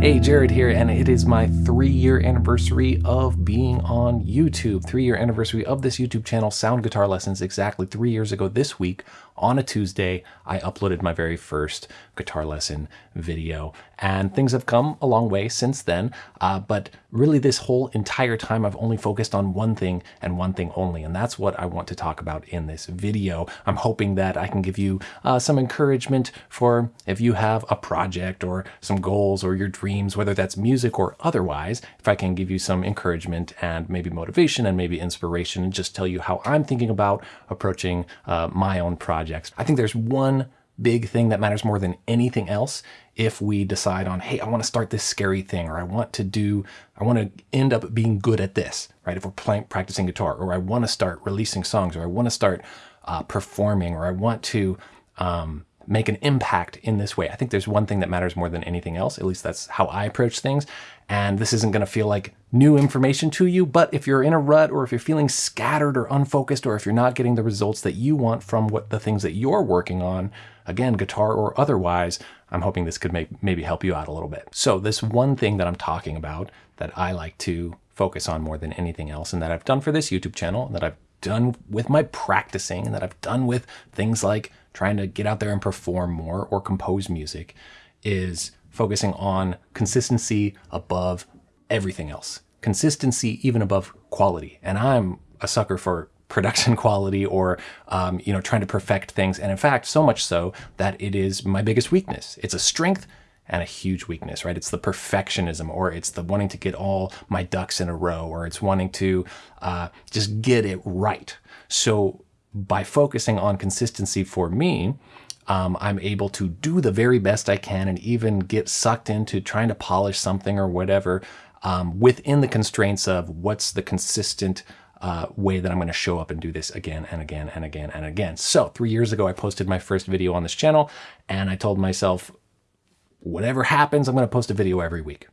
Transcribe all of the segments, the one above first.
Hey, Jared here, and it is my three year anniversary of being on YouTube. Three year anniversary of this YouTube channel, Sound Guitar Lessons, exactly three years ago this week on a Tuesday, I uploaded my very first guitar lesson video. And things have come a long way since then, uh, but really this whole entire time I've only focused on one thing and one thing only, and that's what I want to talk about in this video. I'm hoping that I can give you uh, some encouragement for if you have a project or some goals or your dreams, whether that's music or otherwise, if I can give you some encouragement and maybe motivation and maybe inspiration and just tell you how I'm thinking about approaching uh, my own projects. I think there's one big thing that matters more than anything else if we decide on, hey, I want to start this scary thing, or I want to do, I want to end up being good at this, right? If we're playing, practicing guitar, or I want to start releasing songs, or I want to start uh, performing, or I want to um, make an impact in this way. I think there's one thing that matters more than anything else. At least that's how I approach things. And this isn't going to feel like new information to you, but if you're in a rut or if you're feeling scattered or unfocused, or if you're not getting the results that you want from what the things that you're working on, again, guitar or otherwise, I'm hoping this could make, maybe help you out a little bit. So this one thing that I'm talking about that I like to focus on more than anything else and that I've done for this YouTube channel, that I've done with my practicing and that I've done with things like trying to get out there and perform more or compose music is focusing on consistency above everything else. Consistency even above quality. And I'm a sucker for production quality or um, you know trying to perfect things and in fact so much so that it is my biggest weakness it's a strength and a huge weakness right it's the perfectionism or it's the wanting to get all my ducks in a row or it's wanting to uh, just get it right so by focusing on consistency for me um, I'm able to do the very best I can and even get sucked into trying to polish something or whatever um, within the constraints of what's the consistent uh, way that I'm going to show up and do this again and again and again and again. So three years ago, I posted my first video on this channel and I told myself, whatever happens, I'm going to post a video every week.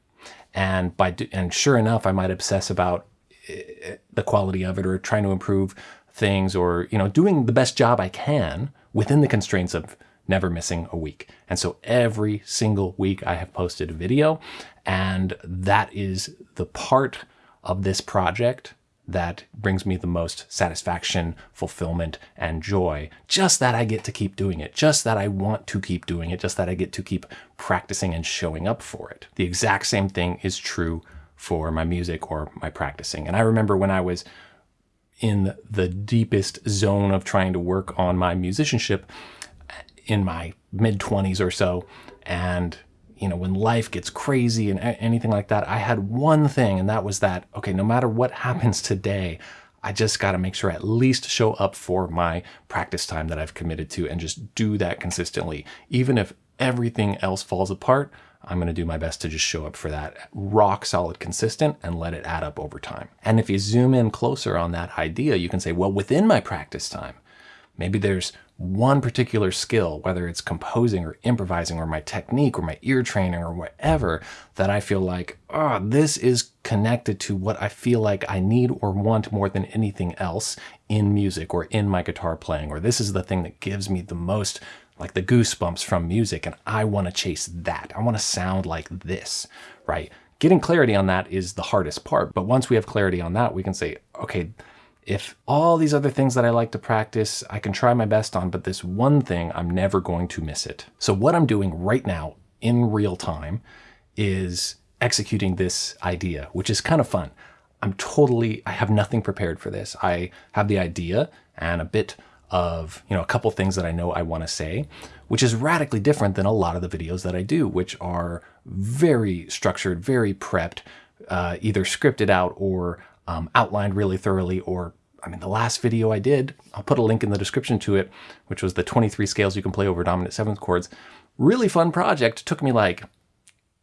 And by and sure enough, I might obsess about eh, the quality of it or trying to improve things or, you know, doing the best job I can within the constraints of never missing a week. And so every single week I have posted a video and that is the part of this project that brings me the most satisfaction, fulfillment, and joy. Just that I get to keep doing it. Just that I want to keep doing it. Just that I get to keep practicing and showing up for it. The exact same thing is true for my music or my practicing. And I remember when I was in the deepest zone of trying to work on my musicianship in my mid 20s or so, and you know, when life gets crazy and anything like that, I had one thing, and that was that, okay, no matter what happens today, I just got to make sure I at least show up for my practice time that I've committed to and just do that consistently. Even if everything else falls apart, I'm going to do my best to just show up for that rock solid consistent and let it add up over time. And if you zoom in closer on that idea, you can say, well, within my practice time, maybe there's one particular skill, whether it's composing or improvising or my technique or my ear training or whatever, that I feel like, oh, this is connected to what I feel like I need or want more than anything else in music or in my guitar playing, or this is the thing that gives me the most like the goosebumps from music and I want to chase that. I want to sound like this, right? Getting clarity on that is the hardest part. But once we have clarity on that, we can say, okay, if all these other things that I like to practice, I can try my best on, but this one thing, I'm never going to miss it. So what I'm doing right now in real time is executing this idea, which is kind of fun. I'm totally, I have nothing prepared for this. I have the idea and a bit of, you know, a couple things that I know I want to say, which is radically different than a lot of the videos that I do, which are very structured, very prepped, uh, either scripted out or um, outlined really thoroughly or I mean, the last video I did, I'll put a link in the description to it, which was the 23 scales you can play over dominant seventh chords. Really fun project. It took me like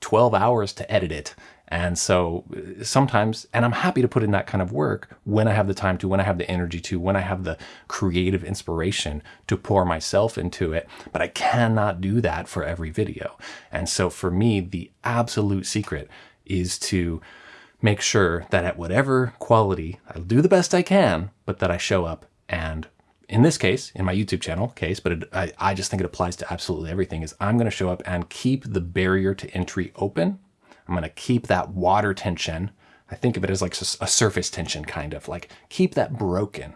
12 hours to edit it. And so uh, sometimes, and I'm happy to put in that kind of work when I have the time to, when I have the energy to, when I have the creative inspiration to pour myself into it. But I cannot do that for every video. And so for me, the absolute secret is to make sure that at whatever quality, I'll do the best I can, but that I show up and in this case, in my YouTube channel case, but it, I, I just think it applies to absolutely everything, is I'm going to show up and keep the barrier to entry open I'm going to keep that water tension. I think of it as like a surface tension, kind of like keep that broken.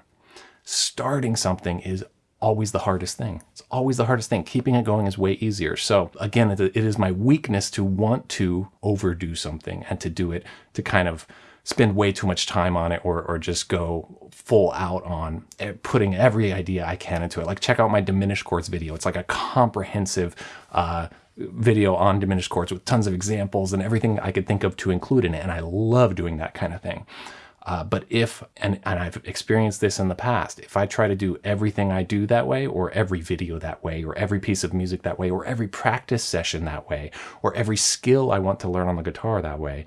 Starting something is always the hardest thing. It's always the hardest thing. Keeping it going is way easier. So again, it is my weakness to want to overdo something and to do it to kind of spend way too much time on it or, or just go full out on putting every idea I can into it. Like check out my diminished chords video. It's like a comprehensive uh, video on diminished chords with tons of examples and everything I could think of to include in it. And I love doing that kind of thing. Uh, but if, and, and I've experienced this in the past, if I try to do everything I do that way, or every video that way, or every piece of music that way, or every practice session that way, or every skill I want to learn on the guitar that way,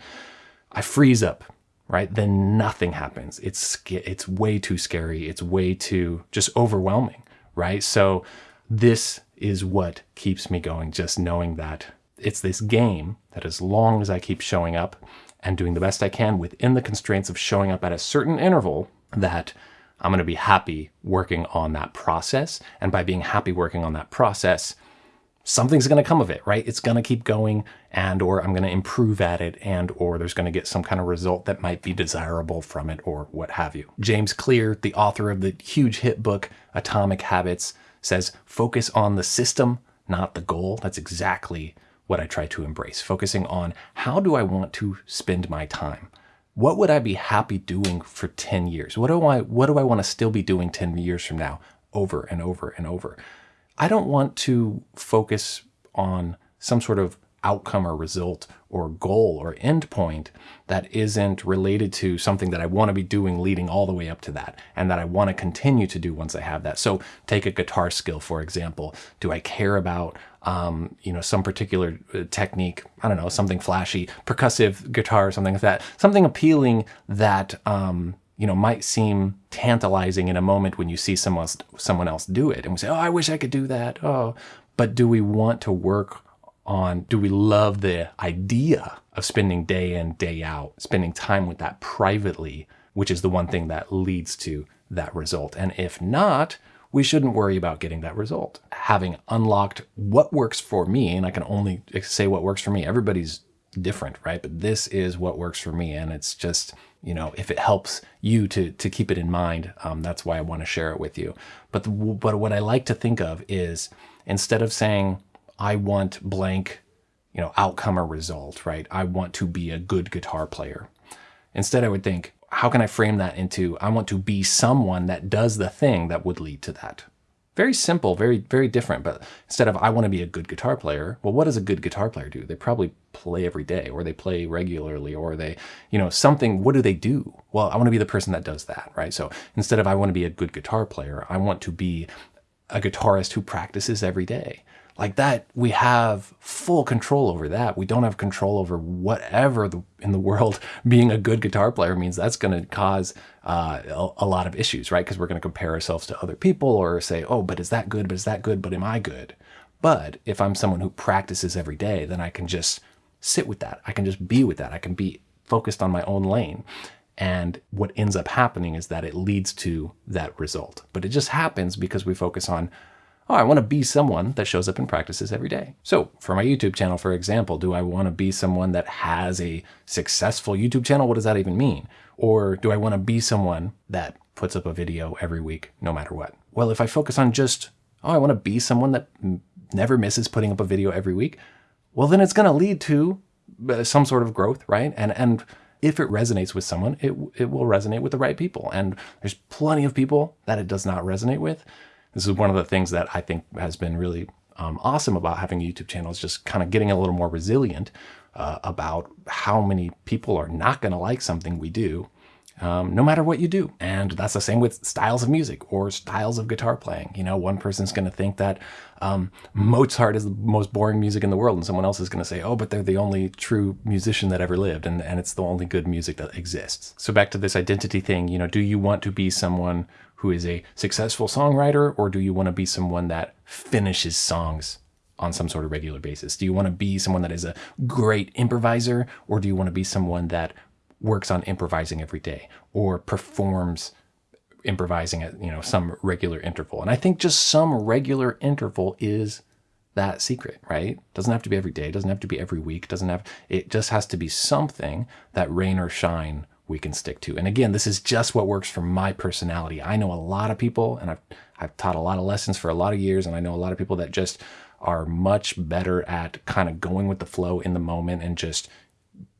I freeze up, right? Then nothing happens. It's, it's way too scary. It's way too just overwhelming, right? So this is what keeps me going, just knowing that it's this game that as long as I keep showing up and doing the best I can within the constraints of showing up at a certain interval that I'm going to be happy working on that process. And by being happy working on that process, something's going to come of it, right? It's going to keep going and or I'm going to improve at it and or there's going to get some kind of result that might be desirable from it or what have you. James Clear, the author of the huge hit book Atomic Habits, says focus on the system, not the goal. That's exactly what I try to embrace, focusing on how do I want to spend my time? What would I be happy doing for 10 years? What do I what do I want to still be doing 10 years from now over and over and over? I don't want to focus on some sort of outcome or result or goal or endpoint that isn't related to something that I want to be doing leading all the way up to that and that I want to continue to do once I have that. So take a guitar skill, for example. Do I care about um, you know, some particular uh, technique, I don't know, something flashy, percussive guitar, or something like that, something appealing that, um, you know, might seem tantalizing in a moment when you see someone else, someone else do it and we say, oh, I wish I could do that. Oh, but do we want to work on, do we love the idea of spending day in, day out, spending time with that privately, which is the one thing that leads to that result. And if not, we shouldn't worry about getting that result. Having unlocked what works for me, and I can only say what works for me, everybody's different, right? But this is what works for me. And it's just, you know, if it helps you to, to keep it in mind, um, that's why I want to share it with you. But, the, but what I like to think of is instead of saying, I want blank, you know, outcome or result, right? I want to be a good guitar player. Instead, I would think, how can I frame that into I want to be someone that does the thing that would lead to that? Very simple, very, very different. But instead of I want to be a good guitar player, well, what does a good guitar player do? They probably play every day or they play regularly or they, you know, something, what do they do? Well, I want to be the person that does that, right? So instead of I want to be a good guitar player, I want to be a guitarist who practices every day like that we have full control over that. We don't have control over whatever the, in the world being a good guitar player means. That's going to cause uh, a, a, lot of issues right? Because we're going to compare ourselves to other people or say oh but is that good? But is that good? But am i good? But if i'm someone who practices every day then i can just sit with that. I can just be with that. I can be focused on my own lane. And what ends up happening is that it leads to that result. But it just happens because we focus on oh, I want to be someone that shows up and practices every day. So for my YouTube channel, for example, do I want to be someone that has a successful YouTube channel? What does that even mean? Or do I want to be someone that puts up a video every week, no matter what? Well, if I focus on just, oh, I want to be someone that never misses putting up a video every week, well, then it's going to lead to uh, some sort of growth, right? And, and if it resonates with someone, it, it will resonate with the right people. And there's plenty of people that it does not resonate with. This is one of the things that I think has been really um, awesome about having a YouTube channel is just kind of getting a little more resilient uh, about how many people are not going to like something we do, um, no matter what you do. And that's the same with styles of music or styles of guitar playing. You know, one person's going to think that um, Mozart is the most boring music in the world, and someone else is going to say, oh, but they're the only true musician that ever lived, and, and it's the only good music that exists. So back to this identity thing, you know, do you want to be someone who is a successful songwriter, or do you want to be someone that finishes songs on some sort of regular basis? Do you want to be someone that is a great improviser, or do you want to be someone that works on improvising every day or performs improvising at you know some regular interval? And I think just some regular interval is that secret, right? Doesn't have to be every day, doesn't have to be every week, doesn't have, it just has to be something that rain or shine we can stick to. And again, this is just what works for my personality. I know a lot of people and I've, I've taught a lot of lessons for a lot of years and I know a lot of people that just are much better at kind of going with the flow in the moment and just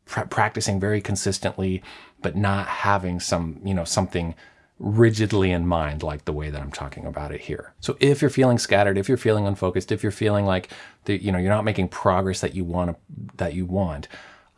practicing very consistently, but not having some, you know, something rigidly in mind like the way that I'm talking about it here. So if you're feeling scattered, if you're feeling unfocused, if you're feeling like the, you know you're not making progress that you want that you want,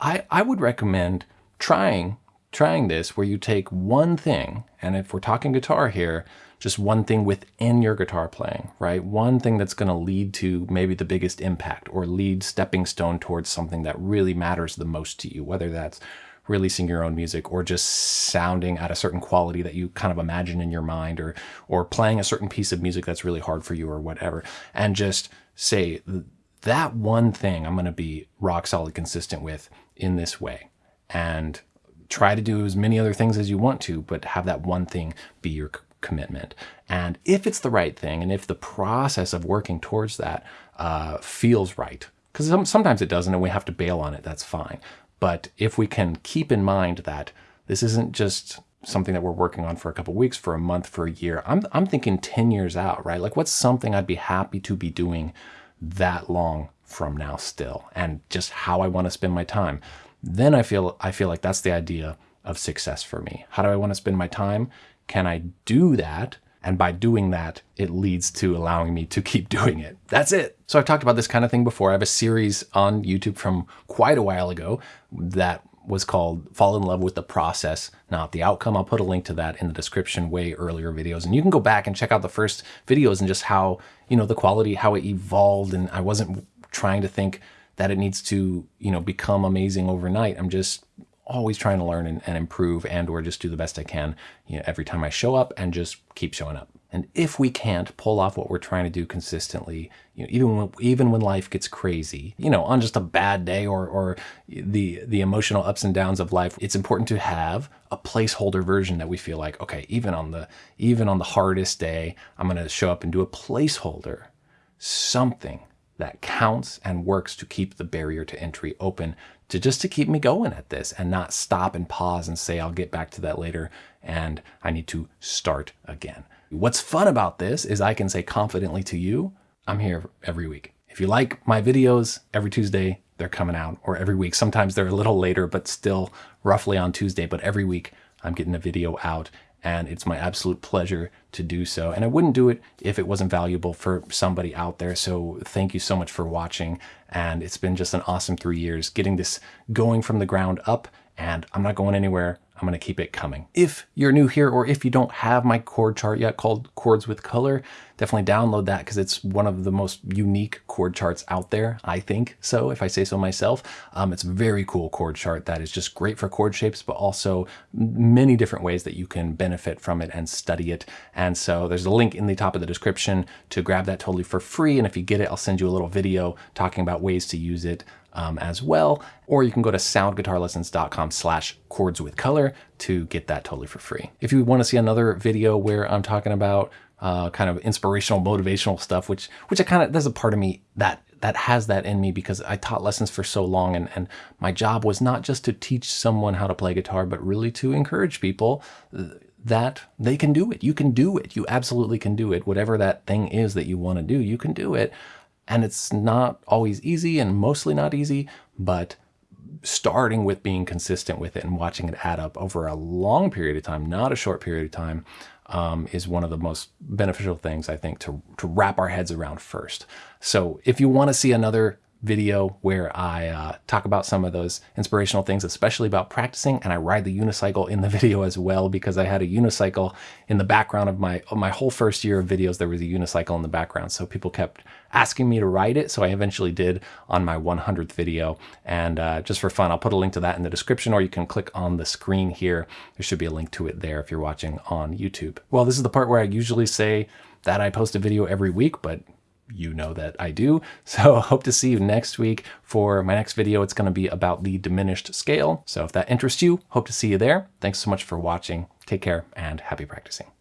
I I would recommend trying trying this where you take one thing, and if we're talking guitar here, just one thing within your guitar playing, right? One thing that's going to lead to maybe the biggest impact or lead stepping stone towards something that really matters the most to you, whether that's releasing your own music or just sounding at a certain quality that you kind of imagine in your mind or or playing a certain piece of music that's really hard for you or whatever and just say that one thing I'm going to be rock solid consistent with in this way and try to do as many other things as you want to but have that one thing be your commitment and if it's the right thing and if the process of working towards that uh, feels right because sometimes it doesn't and we have to bail on it that's fine but if we can keep in mind that this isn't just something that we're working on for a couple weeks, for a month, for a year, I'm, I'm thinking 10 years out, right? Like what's something I'd be happy to be doing that long from now still and just how I want to spend my time. Then I feel, I feel like that's the idea of success for me. How do I want to spend my time? Can I do that and by doing that, it leads to allowing me to keep doing it. That's it. So I've talked about this kind of thing before. I have a series on YouTube from quite a while ago that was called Fall in Love with the Process, Not the Outcome. I'll put a link to that in the description way earlier videos. And you can go back and check out the first videos and just how, you know, the quality, how it evolved. And I wasn't trying to think that it needs to, you know, become amazing overnight. I'm just always trying to learn and, and, improve and or just do the best I can you know, every time I show up and just keep showing up. And if we can't pull off what we're trying to do consistently, you know, even when, even when life gets crazy, you know, on just a bad day or, or the, the emotional ups and downs of life, it's important to have a placeholder version that we feel like, okay, even on the, even on the hardest day, I'm going to show up and do a placeholder, something that counts and works to keep the barrier to entry open to just to keep me going at this and not stop and pause and say, I'll get back to that later and I need to start again. What's fun about this is I can say confidently to you, I'm here every week. If you like my videos every Tuesday, they're coming out or every week. Sometimes they're a little later, but still roughly on Tuesday, but every week I'm getting a video out and it's my absolute pleasure to do so. And I wouldn't do it if it wasn't valuable for somebody out there. So thank you so much for watching. And it's been just an awesome three years getting this going from the ground up and I'm not going anywhere. I'm going to keep it coming. If you're new here or if you don't have my chord chart yet called Chords with Color, definitely download that because it's one of the most unique chord charts out there, I think so, if I say so myself. Um, it's a very cool chord chart that is just great for chord shapes, but also many different ways that you can benefit from it and study it. And so there's a link in the top of the description to grab that totally for free. And if you get it, I'll send you a little video talking about ways to use it um, as well. Or you can go to soundguitarlessons.com slash chords with color to get that totally for free. If you want to see another video where I'm talking about uh, kind of inspirational, motivational stuff, which which I kind of there's a part of me that that has that in me because I taught lessons for so long and, and my job was not just to teach someone how to play guitar, but really to encourage people that they can do it. You can do it. You absolutely can do it. Whatever that thing is that you want to do, you can do it. And it's not always easy and mostly not easy, but starting with being consistent with it and watching it add up over a long period of time, not a short period of time, um, is one of the most beneficial things I think to, to wrap our heads around first. So if you want to see another video where I uh, talk about some of those inspirational things, especially about practicing, and I ride the unicycle in the video as well because I had a unicycle in the background of my my whole first year of videos. There was a unicycle in the background, so people kept asking me to ride it. So I eventually did on my 100th video, and uh, just for fun, I'll put a link to that in the description, or you can click on the screen here. There should be a link to it there if you're watching on YouTube. Well, this is the part where I usually say that I post a video every week, but you know that I do. So hope to see you next week for my next video. It's going to be about the diminished scale. So if that interests you, hope to see you there. Thanks so much for watching. Take care and happy practicing.